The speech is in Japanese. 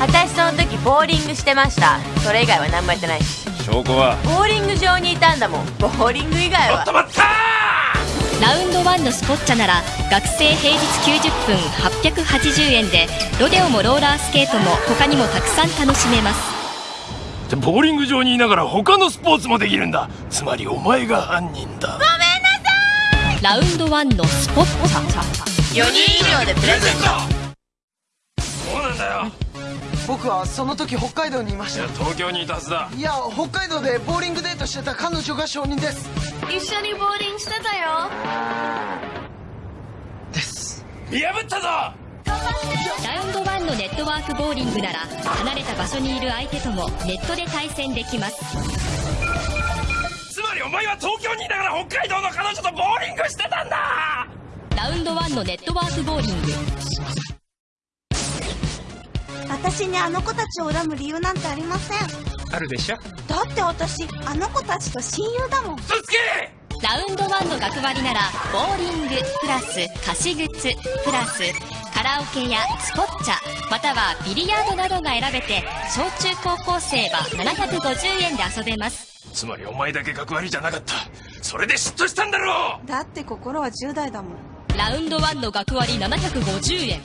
私その時ボーリングしてました。それ以外は何もやってない。し証拠は？ボーリング場にいたんだもん。ボーリング以外は。止まったラウンド1のスポッチャなら学生平日90分880円でロデオもローラースケートも他にもたくさん楽しめます。ボーリング場にいながら他のスポーツもできるんだ。つまりお前が犯人だ。ラウンド1のスポッチ。ャ4人以上でプレゼント。そうなんだよ僕はその時北海道にいましいや東京にいたはずだ。たいや北海道でボーリングデートしてた彼女が証人です。一緒にボーリングしてたよ。です。見破ったぞ！ラウンド1のネットワークボーリングなら離れた場所にいる相手ともネットで対戦できます。つまりお前は東京にいながら北海道の彼女とボーリングしてたんだ！ラウンド1のネットワークボーリング私にあの子たちを恨む理由なんてありません。あるでしょ？だって私あの子たちと親友だもん。嘘つけ！ラウンド1の学割ならボーリングプラス貸し靴プラスカラオケやスポッチャまたはビリヤードなどが選べて小中高校生は750円で遊べます。つまりお前だけ学割じゃなかった。それで嫉妬したんだろう！だって心は10代だもん。ラウンド1の学割750円